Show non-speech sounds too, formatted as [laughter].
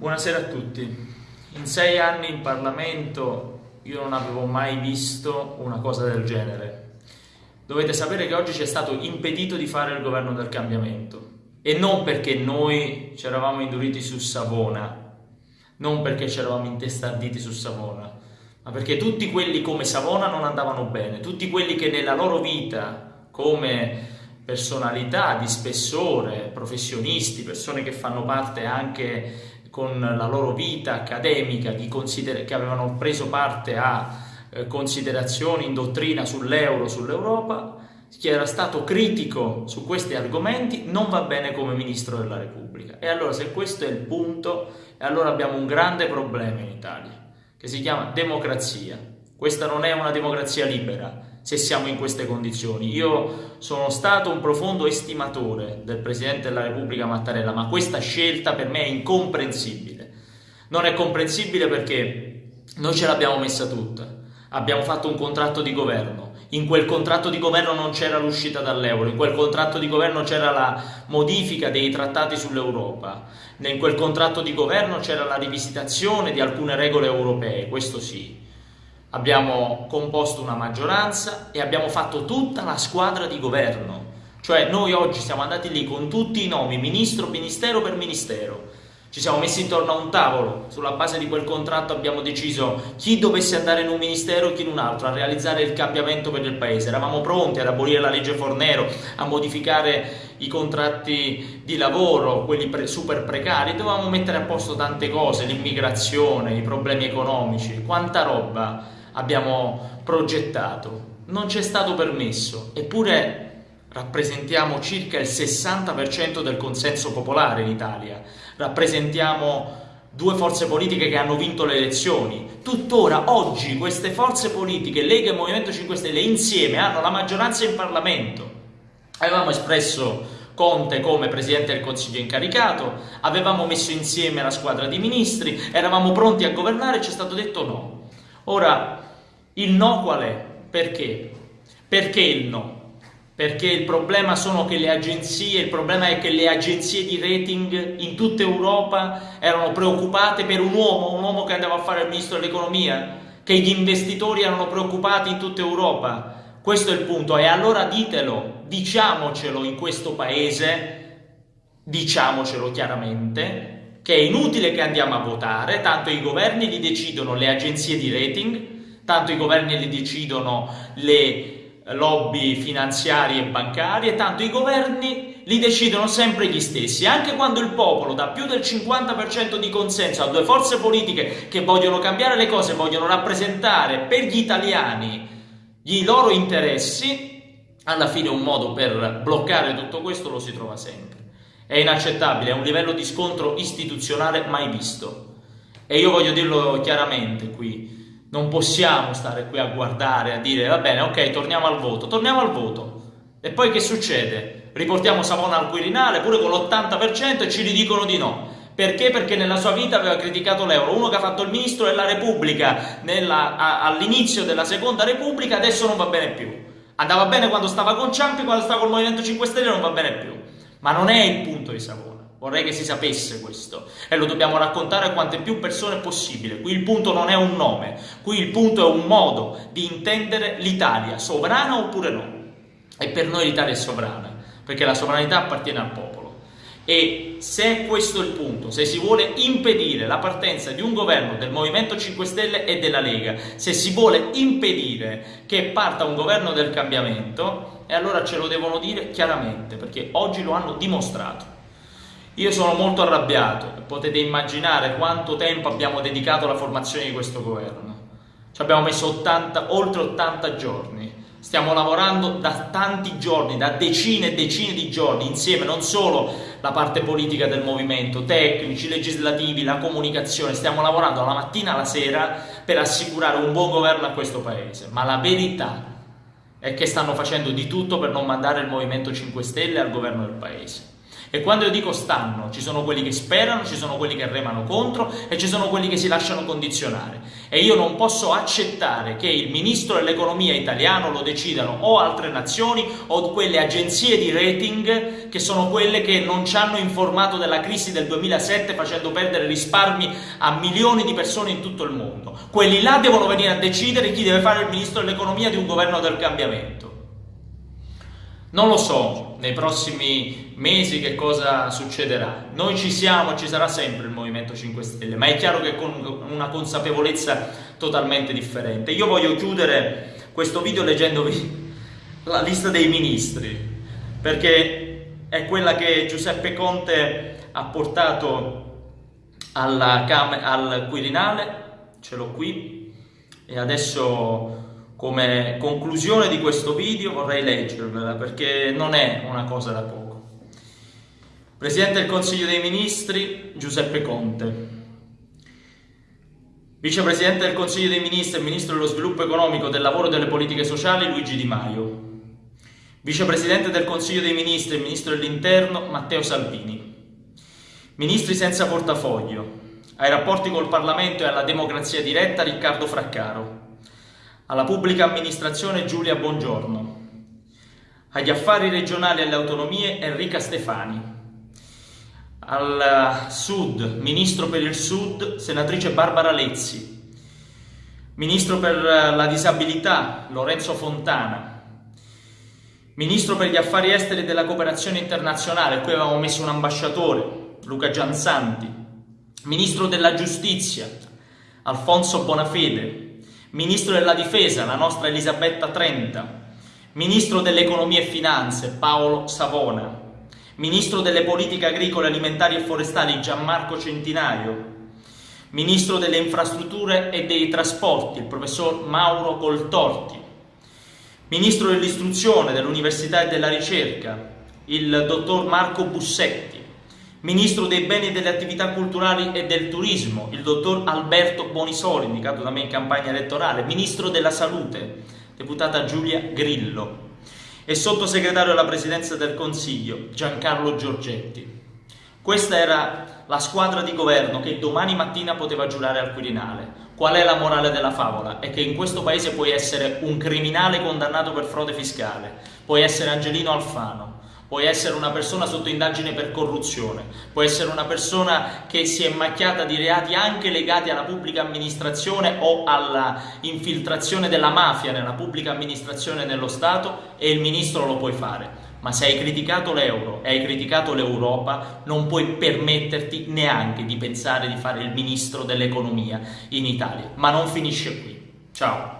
Buonasera a tutti. In sei anni in Parlamento io non avevo mai visto una cosa del genere. Dovete sapere che oggi ci è stato impedito di fare il governo del cambiamento e non perché noi ci eravamo induriti su Savona, non perché ci eravamo intestarditi su Savona, ma perché tutti quelli come Savona non andavano bene, tutti quelli che nella loro vita come personalità di spessore, professionisti, persone che fanno parte anche con la loro vita accademica, che avevano preso parte a eh, considerazioni in dottrina sull'euro, sull'Europa, chi era stato critico su questi argomenti non va bene come Ministro della Repubblica. E allora se questo è il punto, allora abbiamo un grande problema in Italia, che si chiama democrazia. Questa non è una democrazia libera, se siamo in queste condizioni. Io sono stato un profondo estimatore del Presidente della Repubblica Mattarella, ma questa scelta per me è incomprensibile. Non è comprensibile perché noi ce l'abbiamo messa tutta. Abbiamo fatto un contratto di governo. In quel contratto di governo non c'era l'uscita dall'euro, in quel contratto di governo c'era la modifica dei trattati sull'Europa, in quel contratto di governo c'era la rivisitazione di alcune regole europee, questo sì abbiamo composto una maggioranza e abbiamo fatto tutta la squadra di governo. Cioè noi oggi siamo andati lì con tutti i nomi, ministro, ministero per ministero. Ci siamo messi intorno a un tavolo, sulla base di quel contratto abbiamo deciso chi dovesse andare in un ministero e chi in un altro, a realizzare il cambiamento per il paese. Eravamo pronti ad abolire la legge Fornero, a modificare i contratti di lavoro, quelli pre- super precari, dovevamo mettere a posto tante cose, l'immigrazione, i problemi economici, quanta roba abbiamo progettato. Non ci è stato permesso, eppure rappresentiamo circa il 60% del consenso popolare in Italia, rappresentiamo due forze politiche che hanno vinto le elezioni. Tuttora, oggi, queste forze politiche, Lega e Movimento 5 Stelle, insieme hanno la maggioranza in Parlamento. Avevamo espresso Conte come Presidente del Consiglio incaricato, avevamo messo insieme la squadra di ministri, eravamo pronti a governare e ci è stato detto no. Ora, il no qual è? Perché? Perché il no? Perché il problema sono che le agenzie, il problema è che le agenzie di rating in tutta Europa erano preoccupate per un uomo, un uomo che andava a fare il ministro dell'economia, che gli investitori erano preoccupati in tutta Europa. Questo è il punto. E allora ditelo, diciamocelo in questo paese, diciamocelo chiaramente, che è inutile che andiamo a votare, tanto i governi li decidono le agenzie di rating, tanto i governi li decidono le lobby finanziarie e bancarie, tanto i governi li decidono sempre gli stessi, anche quando il popolo dà più del 50% di consenso a due forze politiche che vogliono cambiare le cose, vogliono rappresentare per gli italiani i loro interessi, alla fine un modo per bloccare tutto questo lo si trova sempre. È inaccettabile, è un livello di scontro istituzionale mai visto. E io voglio dirlo chiaramente qui, non possiamo stare qui a guardare, a dire va bene, ok, torniamo al voto, torniamo al voto. E poi che succede? Riportiamo Savona al Quirinale pure con l'80% e ci ridicono di no. Perché? Perché nella sua vita aveva criticato l'euro. Uno che ha fatto il ministro della Repubblica all'inizio della seconda Repubblica adesso non va bene più. Andava bene quando stava con Ciampi, quando stava col Movimento 5 Stelle non va bene più. Ma non è il punto di Savona. Vorrei che si sapesse questo e lo dobbiamo raccontare a quante più persone possibile. Qui il punto non è un nome, qui il punto è un modo di intendere l'Italia, sovrana oppure no. E per noi l'Italia è sovrana, perché la sovranità appartiene al popolo. E se questo è il punto, se si vuole impedire la partenza di un governo del Movimento 5 Stelle e della Lega, se si vuole impedire che parta un governo del cambiamento, e allora ce lo devono dire chiaramente, perché oggi lo hanno dimostrato. Io sono molto arrabbiato, potete immaginare quanto tempo abbiamo dedicato alla formazione di questo governo. Ci abbiamo messo 80, oltre 80 giorni, stiamo lavorando da tanti giorni, da decine e decine di giorni, insieme non solo la parte politica del movimento, tecnici, legislativi, la comunicazione, stiamo lavorando dalla mattina alla sera per assicurare un buon governo a questo paese, ma la verità è che stanno facendo di tutto per non mandare il Movimento 5 Stelle al governo del paese. E quando io dico stanno, ci sono quelli che sperano, ci sono quelli che remano contro e ci sono quelli che si lasciano condizionare. E io non posso accettare che il ministro dell'economia italiano lo decidano o altre nazioni o quelle agenzie di rating che sono quelle che non ci hanno informato della crisi del 2007 facendo perdere risparmi a milioni di persone in tutto il mondo. Quelli là devono venire a decidere chi deve fare il ministro dell'economia di un governo del cambiamento. Non lo so nei prossimi mesi che cosa succederà. Noi ci siamo, ci sarà sempre il Movimento 5 Stelle, ma è chiaro che con una consapevolezza totalmente differente. Io voglio chiudere questo video leggendovi [laughs] la lista dei ministri, perché è quella che Giuseppe Conte ha portato al Quirinale, ce l'ho qui, e adesso come conclusione di questo video vorrei leggervela perché non è una cosa da poco. Presidente del Consiglio dei Ministri Giuseppe Conte. Vicepresidente del Consiglio dei Ministri e Ministro dello Sviluppo Economico, del Lavoro e delle Politiche Sociali Luigi Di Maio. Vicepresidente del Consiglio dei Ministri e Ministro dell'Interno Matteo Salvini. Ministri senza portafoglio. Ai rapporti col Parlamento e alla democrazia diretta Riccardo Fraccaro alla pubblica amministrazione Giulia Bongiorno, agli affari regionali e alle autonomie Enrica Stefani, al Sud, Ministro per il Sud, Senatrice Barbara Lezzi, Ministro per la Disabilità Lorenzo Fontana, Ministro per gli Affari Esteri e della Cooperazione Internazionale, qui avevamo messo un ambasciatore, Luca Gianzanti, Ministro della Giustizia, Alfonso Bonafede, Ministro della Difesa, la nostra Elisabetta Trenta, Ministro dell'Economia e Finanze, Paolo Savona, Ministro delle Politiche Agricole, Alimentari e Forestali, Gianmarco Centinaio, Ministro delle Infrastrutture e dei Trasporti, il Professor Mauro Coltorti, Ministro dell'Istruzione, dell'Università e della Ricerca, il Dottor Marco Bussetti, Ministro dei Beni e delle Attività Culturali e del Turismo, il dottor Alberto Bonisoli, indicato da me in campagna elettorale, Ministro della Salute, deputata Giulia Grillo e sottosegretario alla Presidenza del Consiglio, Giancarlo Giorgetti. Questa era la squadra di governo che domani mattina poteva giurare al Quirinale. Qual è la morale della favola? È che in questo paese puoi essere un criminale condannato per frode fiscale, puoi essere Angelino Alfano, Puoi essere una persona sotto indagine per corruzione, puoi essere una persona che si è macchiata di reati anche legati alla pubblica amministrazione o alla infiltrazione della mafia nella pubblica amministrazione nello Stato e il ministro lo puoi fare. Ma se hai criticato l'euro e hai criticato l'Europa, non puoi permetterti neanche di pensare di fare il ministro dell'economia in Italia. Ma non finisce qui. Ciao.